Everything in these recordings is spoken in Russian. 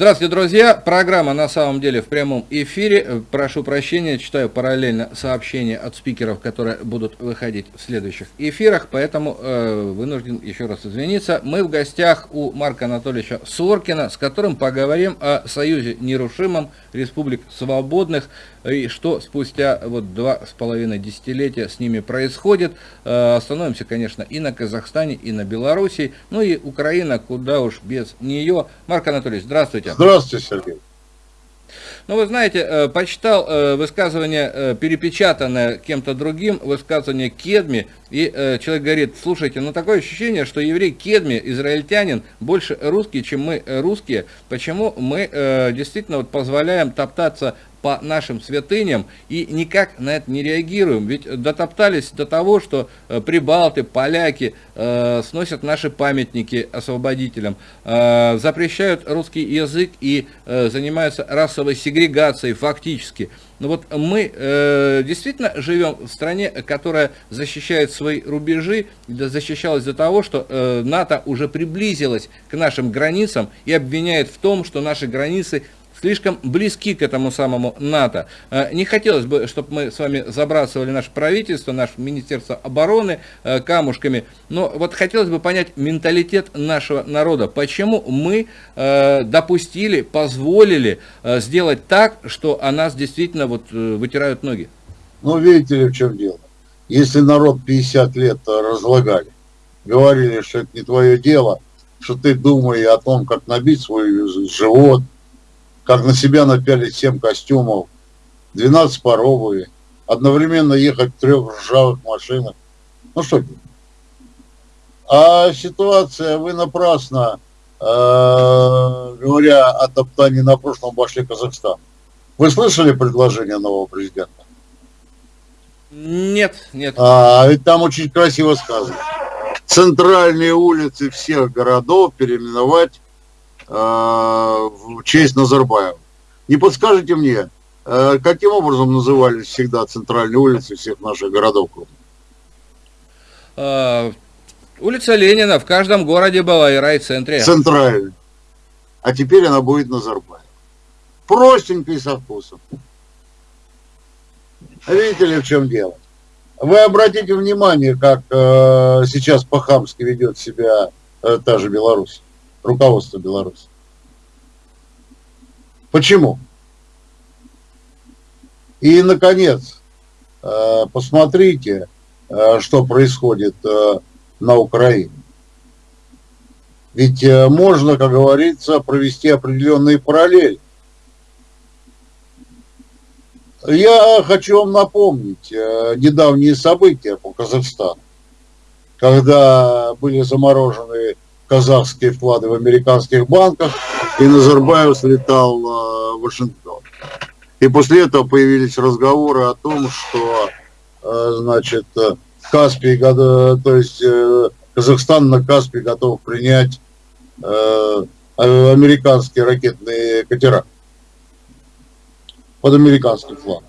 Здравствуйте, друзья! Программа на самом деле в прямом эфире. Прошу прощения, читаю параллельно сообщения от спикеров, которые будут выходить в следующих эфирах, поэтому э, вынужден еще раз извиниться. Мы в гостях у Марка Анатольевича Соркина, с которым поговорим о Союзе нерушимом Республик Свободных и что спустя вот два с половиной десятилетия с ними происходит. Э, остановимся, конечно, и на Казахстане, и на Белоруссии, ну и Украина, куда уж без нее. Марк Анатольевич, здравствуйте. Здравствуйте, Сергей. Ну, вы знаете, э, почитал э, высказывание, перепечатанное кем-то другим, высказывание Кедми, и человек говорит, слушайте, ну такое ощущение, что еврей Кедми, израильтянин, больше русский, чем мы русские. Почему мы действительно вот позволяем топтаться по нашим святыням и никак на это не реагируем. Ведь дотоптались до того, что э, прибалты, поляки э, сносят наши памятники освободителям, э, запрещают русский язык и э, занимаются расовой сегрегацией фактически. Но вот мы э, действительно живем в стране, которая защищает свои рубежи, защищалась из-за того, что э, НАТО уже приблизилась к нашим границам и обвиняет в том, что наши границы слишком близки к этому самому НАТО. Э, не хотелось бы, чтобы мы с вами забрасывали наше правительство, наше Министерство обороны э, камушками, но вот хотелось бы понять менталитет нашего народа. Почему мы э, допустили, позволили сделать так, что о нас действительно вот вытирают ноги? Ну, видите ли, в чем дело. Если народ 50 лет разлагали, говорили, что это не твое дело, что ты думай о том, как набить свой живот, как на себя напялить 7 костюмов, 12 паровые, одновременно ехать в трех ржавых машинах. Ну что? А ситуация, вы напрасно, э, говоря о топтании на прошлом, обошли Казахстан. Вы слышали предложение нового президента? Нет, нет. А, ведь там очень красиво сказано. Центральные улицы всех городов переименовать в честь Назарбаева. Не подскажете мне, э, каким образом назывались всегда центральные улицы всех наших городов? А, улица Ленина в каждом городе была и райцентре. Центральная. А теперь она будет Назарбаев. Простенько и со вкусом. Видите ли, в чем дело? Вы обратите внимание, как э, сейчас по-хамски ведет себя э, та же Беларусь руководство Беларуси. Почему? И, наконец, э, посмотрите, э, что происходит э, на Украине. Ведь можно, как говорится, провести определенные параллели. Я хочу вам напомнить недавние события по Казахстану, когда были заморожены казахские вклады в американских банках, и Назарбаев слетал э, в Вашингтон. И после этого появились разговоры о том, что, э, значит, Каспий, то есть э, Казахстан на Каспий готов принять американские ракетные катера под американским флагом.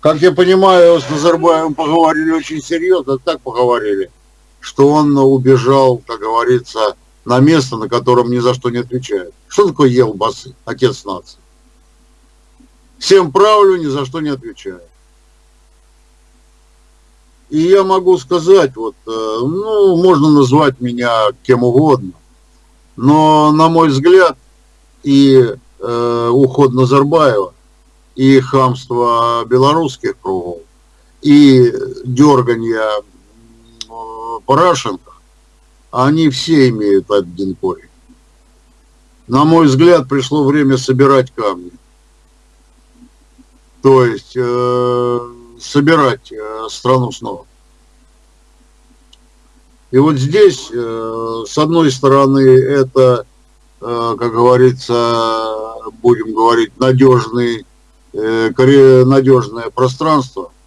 Как я понимаю, с Назарбаевым поговорили очень серьезно, так поговорили, что он убежал, как говорится, на место, на котором ни за что не отвечает. Что такое Елбасы, отец нации? Всем правлю, ни за что не отвечаю. И я могу сказать, вот, э, ну, можно назвать меня кем угодно, но, на мой взгляд, и э, уход Назарбаева, и хамство белорусских кругов, и дергание Порошенко, они все имеют один корень. На мой взгляд, пришло время собирать камни. То есть э, собирать э, страну снова. И вот здесь, э, с одной стороны, это, э, как говорится, будем говорить, надежный, э, надежное пространство –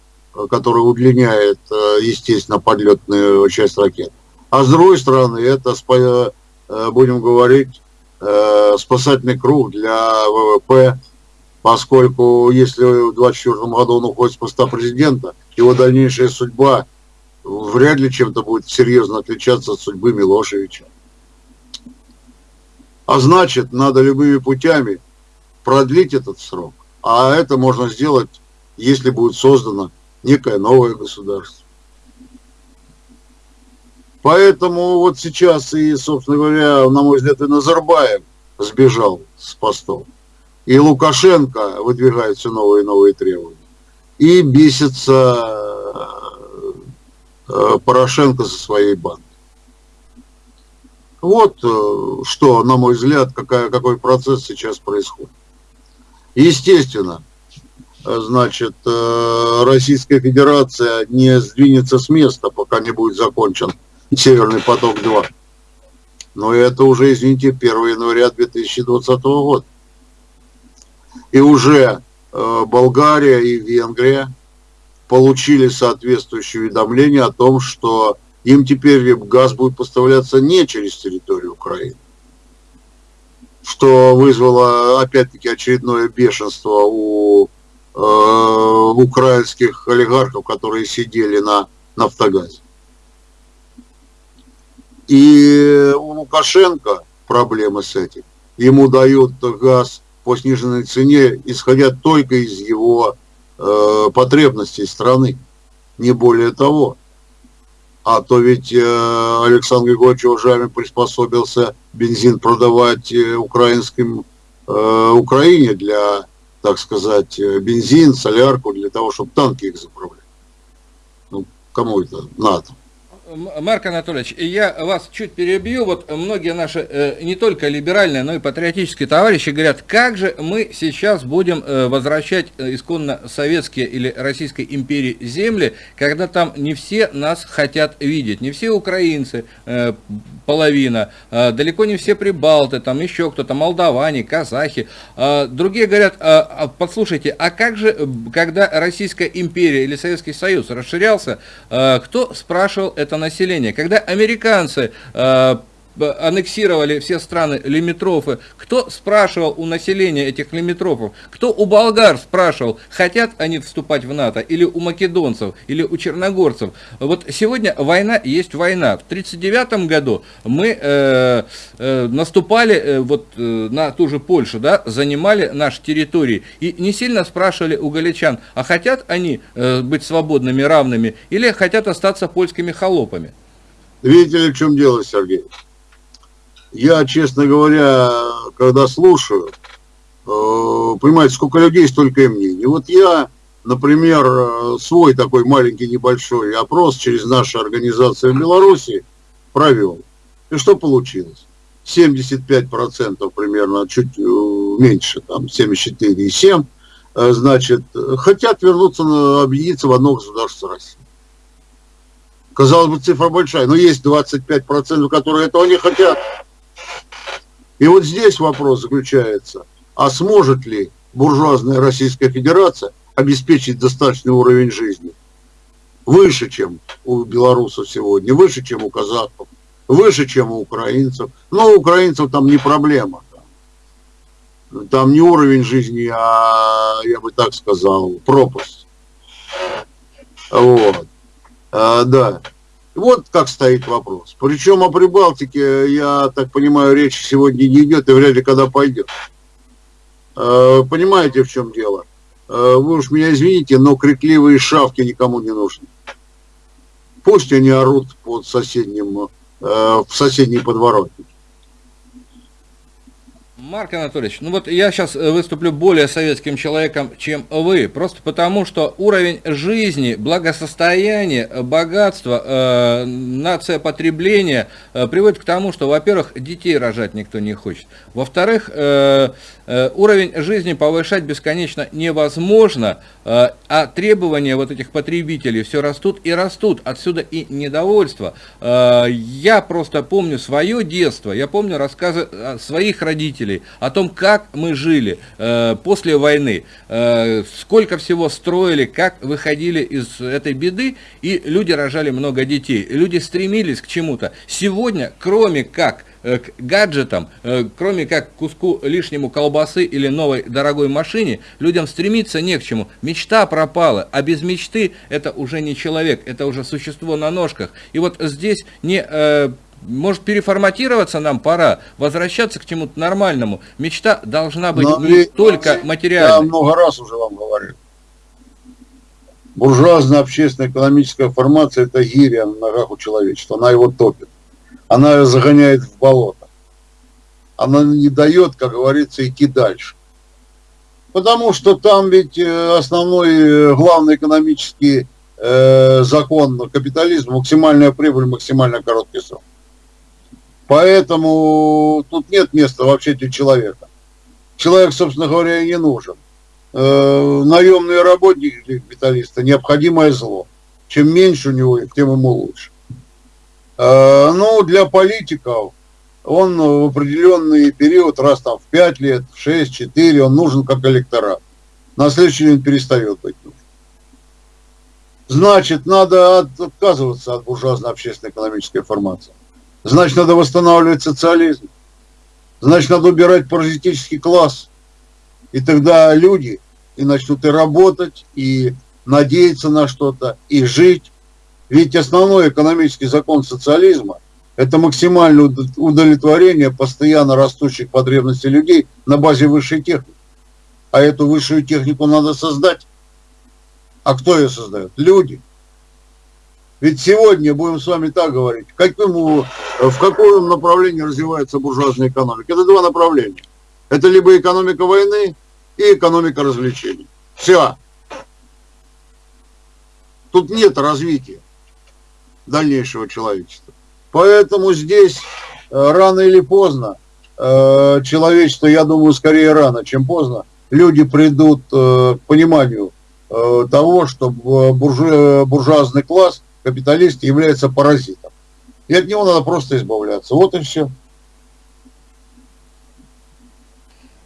который удлиняет, э, естественно, подлетную часть ракет. А с другой стороны, это, э, будем говорить, э, спасательный круг для ВВП, поскольку если в 2024 году он уходит с поста президента, его дальнейшая судьба вряд ли чем-то будет серьезно отличаться от судьбы Милошевича. А значит, надо любыми путями продлить этот срок. А это можно сделать, если будет создано некое новое государство. Поэтому вот сейчас и, собственно говоря, на мой взгляд, и Назарбаев сбежал с постов. И Лукашенко выдвигает все новые и новые требования. И бесится э, Порошенко со своей бандой. Вот э, что, на мой взгляд, какая, какой процесс сейчас происходит. Естественно, значит, э, Российская Федерация не сдвинется с места, пока не будет закончен Северный поток-2. Но это уже, извините, 1 января 2020 года. И уже э, Болгария и Венгрия получили соответствующее уведомление о том, что им теперь газ будет поставляться не через территорию Украины. Что вызвало, опять-таки, очередное бешенство у украинских олигархов, которые сидели на нафтогазе. И у Лукашенко проблемы с этим. Ему дают газ по сниженной цене, исходя только из его э, потребностей страны, не более того. А то ведь э, Александр Григорьевич Ужами приспособился бензин продавать э, украинским э, Украине для, так сказать, э, бензин, солярку, для того, чтобы танки их заправлять. Ну, кому это надо? Марк Анатольевич, я вас чуть перебью. Вот многие наши э, не только либеральные, но и патриотические товарищи говорят, как же мы сейчас будем э, возвращать э, исконно советские или Российской империи земли, когда там не все нас хотят видеть, не все украинцы, половина, далеко не все прибалты, там еще кто-то, молдаване, казахи. Другие говорят, «А, послушайте, а как же, когда Российская империя или Советский Союз расширялся, кто спрашивал это населения. Когда американцы э, аннексировали все страны лимитрофы, кто спрашивал у населения этих лимитрофов, кто у болгар спрашивал, хотят они вступать в НАТО, или у македонцев, или у черногорцев. Вот сегодня война есть война. В 1939 году мы э, э, наступали э, вот, э, на ту же Польшу, да, занимали наши территории, и не сильно спрашивали у галичан, а хотят они э, быть свободными, равными, или хотят остаться польскими холопами. Видите ли, в чем дело, Сергей? Я, честно говоря, когда слушаю, э, понимаете, сколько людей, столько и мнений. Вот я, например, э, свой такой маленький небольшой опрос через нашу организацию в Беларуси провел. И что получилось? 75% примерно, чуть э, меньше, там 74,7%, значит, хотят вернуться, объединиться в одно государство России. Казалось бы, цифра большая, но есть 25%, которые этого не хотят. И вот здесь вопрос заключается, а сможет ли буржуазная Российская Федерация обеспечить достаточный уровень жизни? Выше, чем у белорусов сегодня, выше, чем у казахов, выше, чем у украинцев. Но у украинцев там не проблема. Там, не уровень жизни, а, я бы так сказал, пропасть. Вот. А, да. Вот как стоит вопрос. Причем о Прибалтике, я так понимаю, речь сегодня не идет и вряд ли когда пойдет. Э, понимаете, в чем дело? Э, вы уж меня извините, но крикливые шавки никому не нужны. Пусть они орут под соседним, э, в соседней подворотне. Марк Анатольевич, ну вот я сейчас э, выступлю более советским человеком, чем вы, просто потому что уровень жизни, благосостояния, богатства, э, нация потребления э, приводит к тому, что, во-первых, детей рожать никто не хочет, во-вторых, э, Э, уровень жизни повышать бесконечно невозможно, а требования вот этих потребителей все растут и растут. Отсюда и недовольство. Э, я просто помню свое детство, я помню рассказы своих родителей о том, как мы жили после войны, сколько всего строили, как выходили из этой беды, и люди рожали много детей. Люди стремились к чему-то. Сегодня, кроме как Э, к гаджетам, э, кроме как куску лишнему колбасы или новой дорогой машине, людям стремиться не к чему. Мечта пропала, а без мечты это уже не человек, это уже существо на ножках. И вот здесь не э, может переформатироваться нам пора, возвращаться к чему-то нормальному. Мечта должна быть Но не только материальной. Я много раз уже вам говорил. Буржуазная общественная экономическая формация – это гиря на ногах у человечества. Она его топит. Она ее загоняет в болото. Она не дает, как говорится, идти дальше. Потому что там ведь э, основной, э, главный экономический э, закон капитализма – максимальная прибыль, максимально короткий срок. Поэтому тут нет места вообще для человека. Человек, собственно говоря, и не нужен. Э, наемные работники для капиталиста – необходимое зло. Чем меньше у него тем ему лучше. Э, ну, для политиков – он в определенный период, раз там в 5 лет, в 6, 4, он нужен как электорат. На следующий день перестает быть нужен. Значит, надо отказываться от буржуазной общественной экономической формации. Значит, надо восстанавливать социализм. Значит, надо убирать паразитический класс. И тогда люди и начнут и работать, и надеяться на что-то, и жить. Ведь основной экономический закон социализма это максимальное удовлетворение постоянно растущих потребностей людей на базе высшей техники. А эту высшую технику надо создать. А кто ее создает? Люди. Ведь сегодня, будем с вами так говорить, какому, в каком направлении развивается буржуазная экономика? Это два направления. Это либо экономика войны и экономика развлечений. Все. Тут нет развития дальнейшего человечества. Поэтому здесь э, рано или поздно э, человечество, я думаю, скорее рано, чем поздно, люди придут э, к пониманию того, что буржуазный класс, капиталист, является паразитом. И от него надо просто избавляться. Вот и все.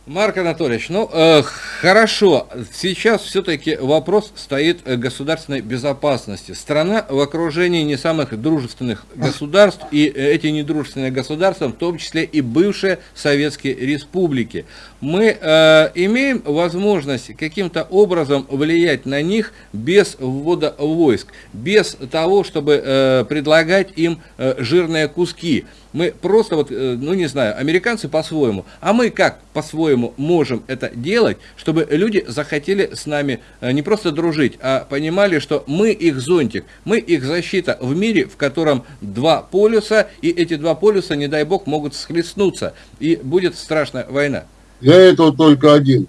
Марк Анатольевич, ну э, хорошо, сейчас все-таки вопрос стоит государственной безопасности. Страна в окружении не самых дружественных государств, и эти недружественные государства, в том числе и бывшие советские республики. Мы э, имеем возможность каким-то образом влиять на них без ввода войск, без того, чтобы э, предлагать им э, жирные куски. Мы просто вот, э, ну не знаю, американцы по-своему, а мы как по-своему можем это делать, чтобы люди захотели с нами э, не просто дружить, а понимали, что мы их зонтик, мы их защита в мире, в котором два полюса, и эти два полюса, не дай бог, могут схлестнуться, и будет страшная война. Для этого только один,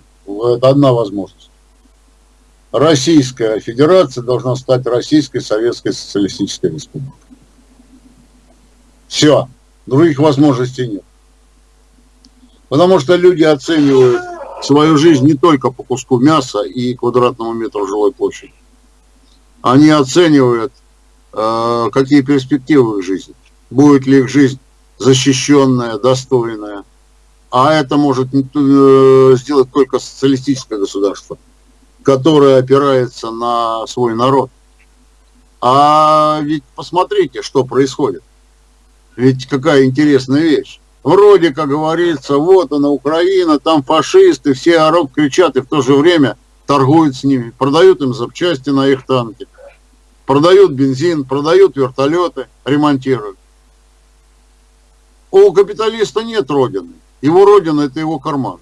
одна возможность. Российская Федерация должна стать Российской Советской Социалистической Республикой. Все. Других возможностей нет. Потому что люди оценивают свою жизнь не только по куску мяса и квадратному метру жилой площади. Они оценивают, э, какие перспективы их жизни. Будет ли их жизнь защищенная, достойная. А это может э, сделать только социалистическое государство, которое опирается на свой народ. А ведь посмотрите, что происходит. Ведь какая интересная вещь. Вроде, как говорится, вот она Украина, там фашисты, все орут, кричат, и в то же время торгуют с ними, продают им запчасти на их танки, продают бензин, продают вертолеты, ремонтируют. У капиталиста нет родины. Его родина – это его карман.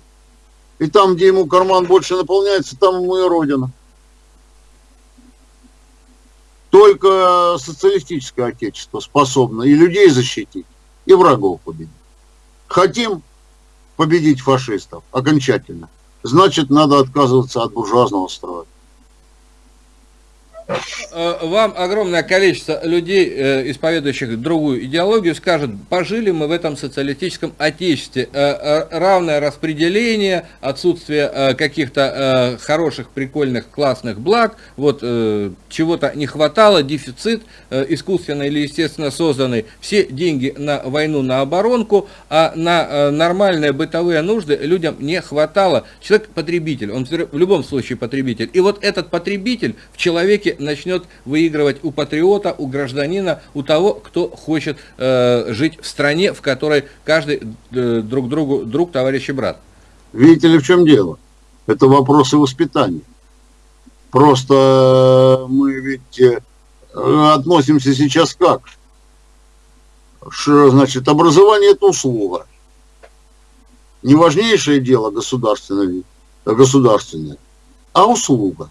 И там, где ему карман больше наполняется, там ему и родина. Только социалистическое отечество способно и людей защитить, и врагов победить. Хотим победить фашистов окончательно, значит, надо отказываться от буржуазного строя. Э, вам огромное количество людей, э, исповедующих другую идеологию, скажут, пожили мы в этом социалистическом отечестве. Э, равное распределение, отсутствие каких-то хороших, прикольных, классных благ, вот чего-то не хватало, дефицит искусственно или естественно созданный, все деньги на войну, на оборонку, а на нормальные бытовые нужды людям не хватало. Человек потребитель, он в любом случае потребитель. И вот этот потребитель в человеке начнет выигрывать у патриота, у гражданина, у того, кто хочет э, жить в стране, в которой каждый э, друг другу друг, товарищ и брат. Видите ли, в чем дело? Это вопросы воспитания. Просто э, мы ведь э, относимся сейчас как? что, значит, образование это услуга. Не важнейшее дело государственное, государственное, а услуга.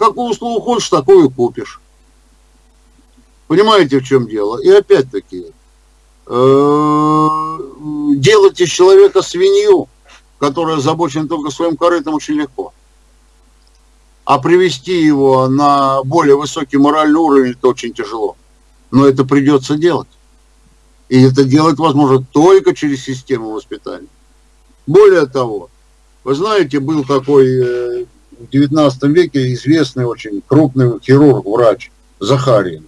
Какую услугу хочешь, такую купишь. Понимаете, в чем дело? И опять-таки, э, делать из человека свинью, которая озабочена только своим корытом, очень легко. А привести его на более высокий моральный уровень, это очень тяжело. Но это придется делать. И это делать возможно только через систему воспитания. Более того, вы знаете, был такой э, в 19 веке известный очень крупный хирург, врач Захарин,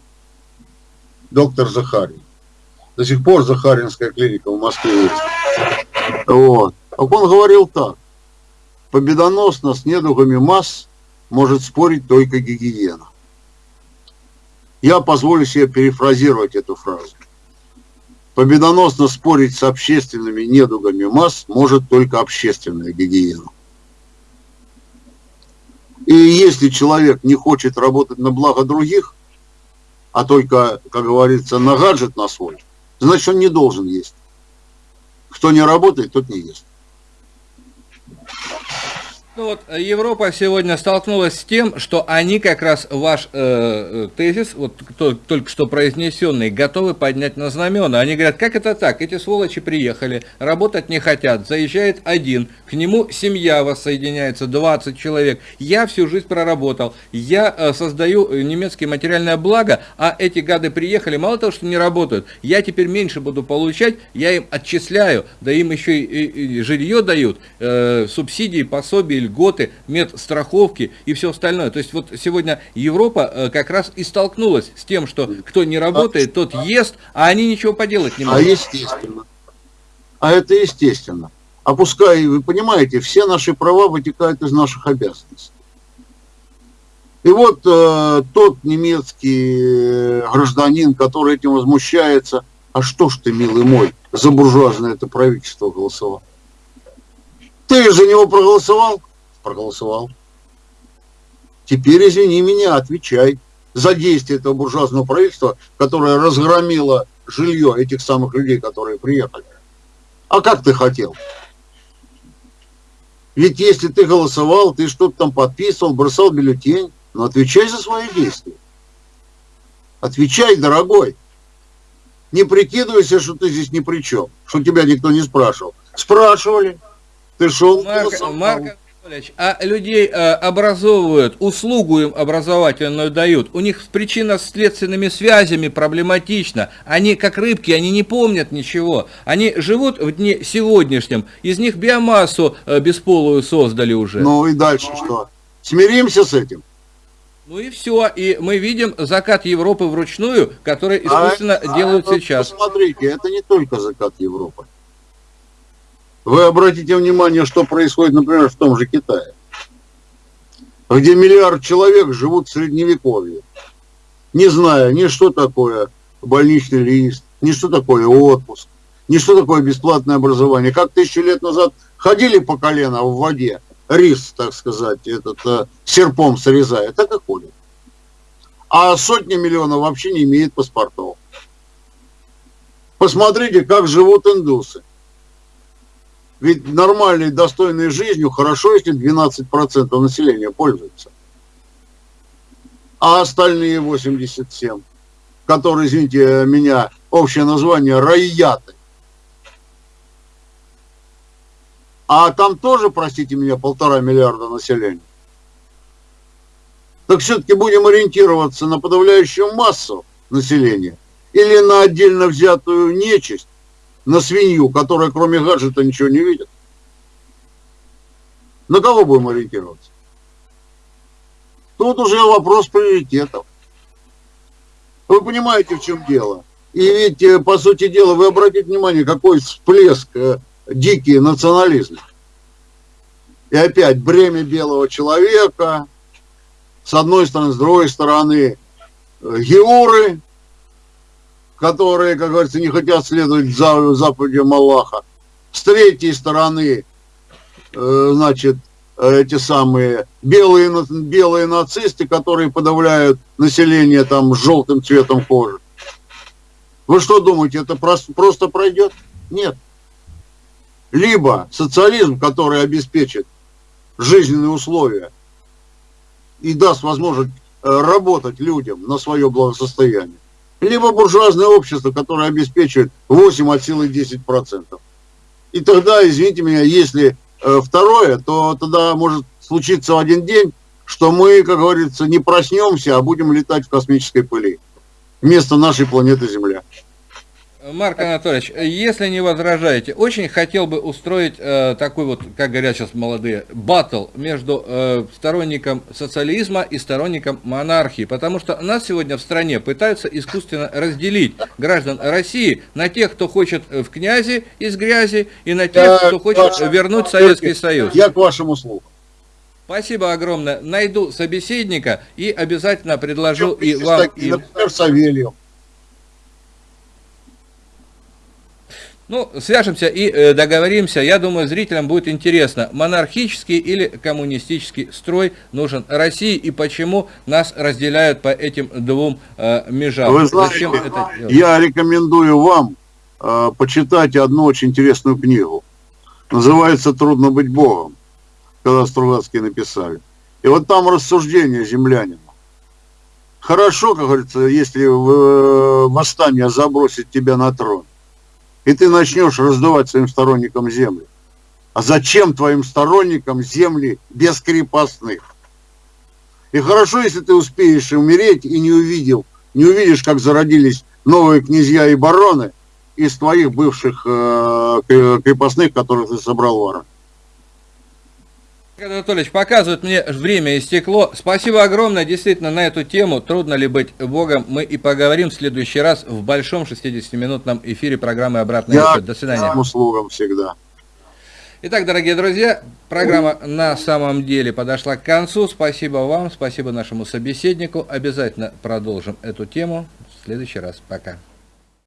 доктор Захарин. До сих пор Захаринская клиника в Москве есть. Вот. А он говорил так. Победоносно с недугами масс может спорить только гигиена. Я позволю себе перефразировать эту фразу. Победоносно спорить с общественными недугами масс может только общественная гигиена. И если человек не хочет работать на благо других, а только, как говорится, на гаджет на свой, значит он не должен есть. Кто не работает, тот не ест. Ну вот э, Европа сегодня столкнулась с тем, что они как раз ваш э, э, тезис, вот кто, только что произнесенный, готовы поднять на знамена. Они говорят, как это так? Эти сволочи приехали, работать не хотят, заезжает один, к нему семья воссоединяется, 20 человек. Я всю жизнь проработал, я э, создаю э, немецкие материальное благо, а эти гады приехали, мало того, что не работают, я теперь меньше буду получать, я им отчисляю, да им еще и, и, и жилье дают, э, субсидии, пособия, льготы, медстраховки и все остальное. То есть вот сегодня Европа э, как раз и столкнулась с тем, что кто не работает, тот ест, а они ничего поделать не а могут. А естественно. А это естественно. А пускай, вы понимаете, все наши права вытекают из наших обязанностей. И вот э, тот немецкий э, гражданин, который этим возмущается, а что ж ты, милый мой, за буржуазное это правительство голосовал? Ты за него проголосовал? Проголосовал. Теперь, извини меня, отвечай за действие этого буржуазного правительства, которое разгромило жилье этих самых людей, которые приехали. А как ты хотел? Ведь если ты голосовал, ты что-то там подписывал, бросал бюллетень, но отвечай за свои действия. Отвечай, дорогой. Не прикидывайся, что ты здесь ни при чем, что тебя никто не спрашивал. Спрашивали. Ты шел, Марк, Марк а людей э, образовывают, услугу им образовательную дают. У них причина с следственными связями проблематична. Они как рыбки, они не помнят ничего. Они живут в дне сегодняшнем. Из них биомассу э, бесполую создали уже. Ну и дальше что? Смиримся с этим? Ну и все. И мы видим закат Европы вручную, который а искусственно а, делают а, сейчас. Посмотрите, это не только закат Европы. Вы обратите внимание, что происходит, например, в том же Китае, где миллиард человек живут в средневековье, не зная ни что такое больничный лист, ни что такое отпуск, ни что такое бесплатное образование. Как тысячу лет назад ходили по колено в воде, рис, так сказать, этот э, серпом срезая, так и ходят. А сотни миллионов вообще не имеют паспортов. Посмотрите, как живут индусы. Ведь нормальной, достойной жизнью хорошо, если 12% населения пользуется. А остальные 87, которые, извините меня, общее название райяты. А там тоже, простите меня, полтора миллиарда населения. Так все-таки будем ориентироваться на подавляющую массу населения или на отдельно взятую нечисть, на свинью, которая кроме гаджета ничего не видит? На кого будем ориентироваться? Тут уже вопрос приоритетов. Вы понимаете, в чем дело? И ведь, э, по сути дела, вы обратите внимание, какой всплеск э, дикий национализм. И опять бремя белого человека, с одной стороны, с другой стороны, э, геуры, которые, как говорится, не хотят следовать за заповедям Аллаха. С третьей стороны, э, значит, эти самые белые, белые нацисты, которые подавляют население там желтым цветом кожи. Вы что думаете, это просто, просто пройдет? Нет. Либо социализм, который обеспечит жизненные условия и даст возможность э, работать людям на свое благосостояние, либо буржуазное общество, которое обеспечивает 8 от силы 10%. И тогда, извините меня, если э, второе, то тогда может случиться в один день, что мы, как говорится, не проснемся, а будем летать в космической пыли вместо нашей планеты Земля. Марк Анатольевич, если не возражаете, очень хотел бы устроить э, такой вот, как говорят сейчас молодые, батл между э, сторонником социализма и сторонником монархии, потому что нас сегодня в стране пытаются искусственно разделить граждан России на тех, кто хочет в князи из грязи, и на тех, кто хочет вернуть Советский Союз. Я к вашему слову. Спасибо огромное. Найду собеседника и обязательно предложу и вам... И... Например, Савельев. Ну, свяжемся и э, договоримся. Я думаю, зрителям будет интересно, монархический или коммунистический строй нужен России и почему нас разделяют по этим двум э, межам. Вы знаете, я рекомендую вам э, почитать одну очень интересную книгу. Называется «Трудно быть Богом», когда Стругацкие написали. И вот там рассуждение землянина. Хорошо, как говорится, если э, восстание забросит тебя на трон и ты начнешь раздавать своим сторонникам земли. А зачем твоим сторонникам земли без крепостных? И хорошо, если ты успеешь умереть и не увидел, не увидишь, как зародились новые князья и бароны из твоих бывших э, крепостных, которых ты собрал в Анатольевич, показывает мне время истекло. Спасибо огромное, действительно, на эту тему. Трудно ли быть Богом? Мы и поговорим в следующий раз в большом 60-минутном эфире программы «Обратный Я До свидания. услугам всегда. Итак, дорогие друзья, программа на самом деле подошла к концу. Спасибо вам, спасибо нашему собеседнику. Обязательно продолжим эту тему в следующий раз. Пока.